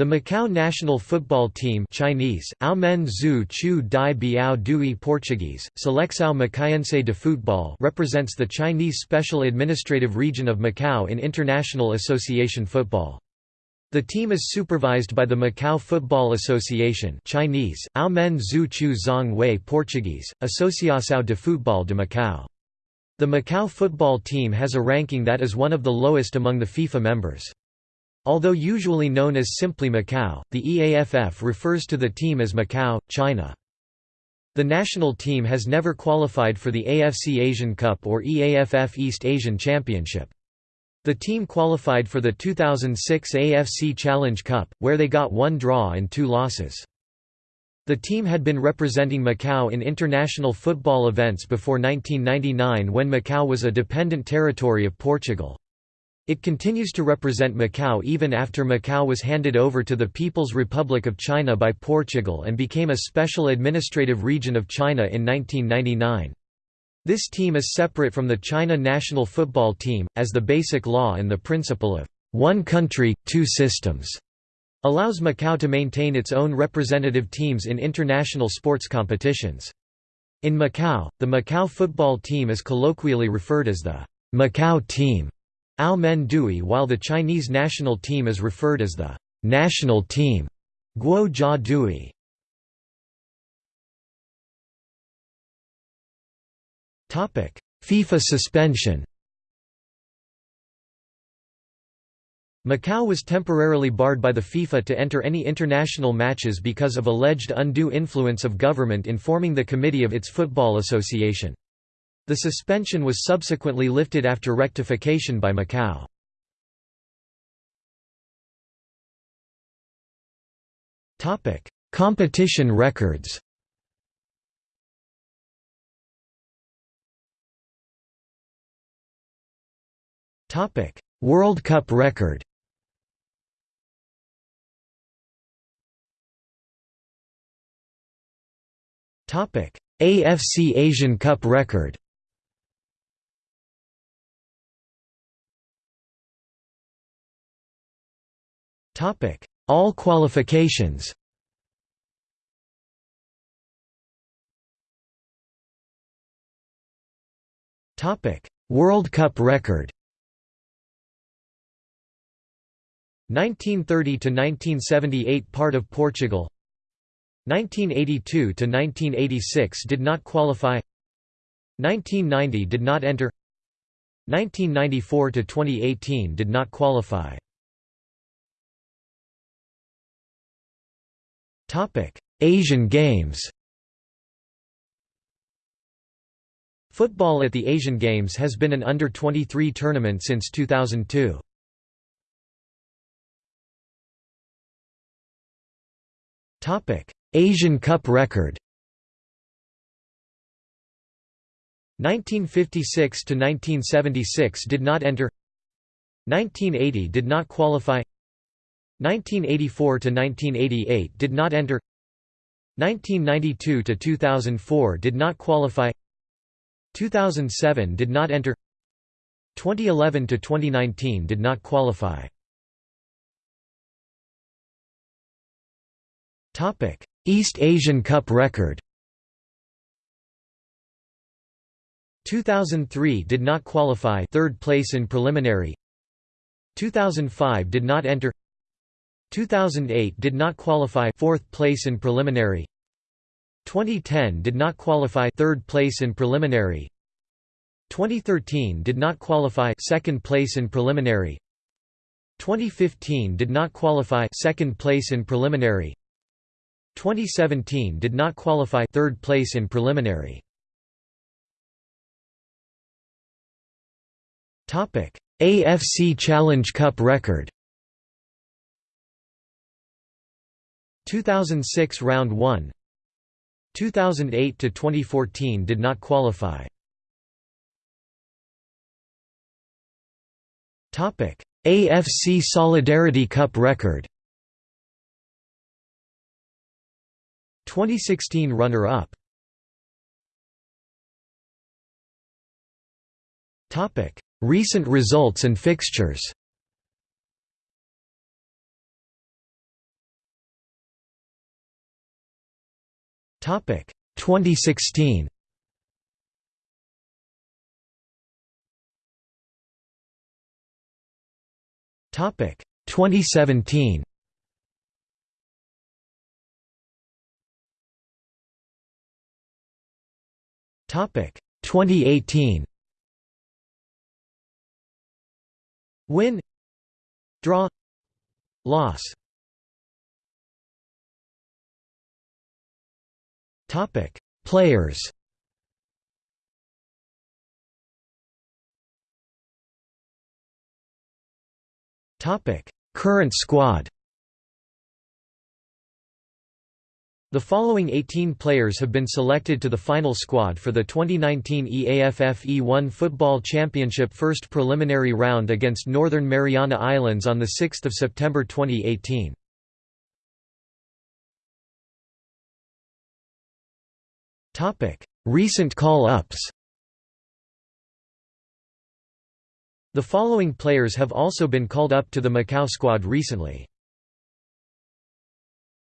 The Macau national football team Chinese, Aomen Zhu Chu Dai Biao Dui Portuguese, Seleção Macaiense de Futebol represents the Chinese Special Administrative Region of Macau in International Association Football. The team is supervised by the Macau Football Association Chinese, Aomen Zhu Chu Zong Wei Portuguese, Associação de Futebol de Macau. The Macau football team has a ranking that is one of the lowest among the FIFA members. Although usually known as simply Macau, the EAFF refers to the team as Macau, China. The national team has never qualified for the AFC Asian Cup or EAFF East Asian Championship. The team qualified for the 2006 AFC Challenge Cup, where they got one draw and two losses. The team had been representing Macau in international football events before 1999 when Macau was a dependent territory of Portugal. It continues to represent Macau even after Macau was handed over to the People's Republic of China by Portugal and became a special administrative region of China in 1999. This team is separate from the China national football team, as the basic law and the principle of one country, two systems allows Macau to maintain its own representative teams in international sports competitions. In Macau, the Macau football team is colloquially referred as the Macau team. Ao Men Dui while the Chinese national team is referred as the national team Guo Jia Dui. FIFA suspension Macau was temporarily barred by the FIFA to enter any international matches because of alleged undue influence of government in forming the committee of its football association. The suspension was subsequently lifted after rectification by Macau. Competition records. Topic: World Cup record. AFC Asian Cup record All qualifications. World Cup record. 1930 to 1978 part of Portugal. 1982 to 1986 did not qualify. 1990 did not enter. 1994 to 2018 did not qualify Asian Games Football at the Asian Games has been an under-23 tournament since 2002. Topic: Asian Cup record 1956 to 1976 did not enter 1980 did not qualify 1984–1988 did not enter. 1992 to 2004 did not qualify. 2007 did not enter. 2011 to 2019 did not qualify. Topic East Asian Cup record. 2003 did not qualify. Third place in preliminary. 2005 did not enter 2008 did not qualify fourth place in preliminary. 2010 did not qualify third place in preliminary. 2013 did not qualify second place in preliminary. 2015 did not qualify second place in preliminary. 2017 did not qualify third place in preliminary. Topic AFC Challenge Cup record 2006 round 1 2008 to 2014 did not qualify. Topic AFC Solidarity Cup record. 2016 runner up topic recent results and fixtures Topic 2016. Topic 2017. Topic 2018. Win Draw Loss Topic Players Topic Current squad The following 18 players have been selected to the final squad for the 2019 EAFF E1 Football Championship first preliminary round against Northern Mariana Islands on 6 September 2018. Recent call-ups The following players have also been called up to the Macau squad recently.